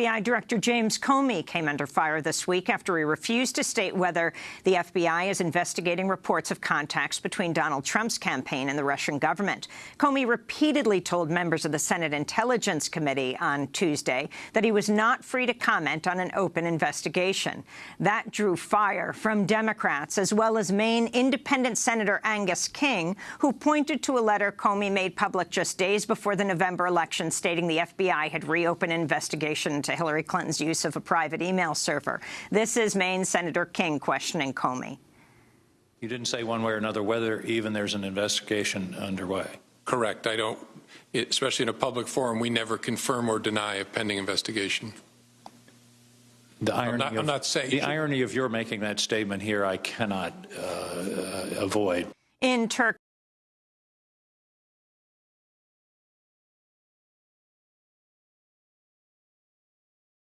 FBI Director James Comey came under fire this week after he refused to state whether the FBI is investigating reports of contacts between Donald Trump's campaign and the Russian government. Comey repeatedly told members of the Senate Intelligence Committee on Tuesday that he was not free to comment on an open investigation. That drew fire from Democrats, as well as Maine independent Senator Angus King, who pointed to a letter Comey made public just days before the November election stating the FBI had reopened an investigation to Hillary Clinton's use of a private email server. This is Maine Senator King questioning Comey. You didn't say one way or another whether even there's an investigation underway. Correct. I don't, especially in a public forum, we never confirm or deny a pending investigation. The irony, not- I'm of, not saying- the irony of your making that statement here, I cannot uh, uh, avoid. In Turk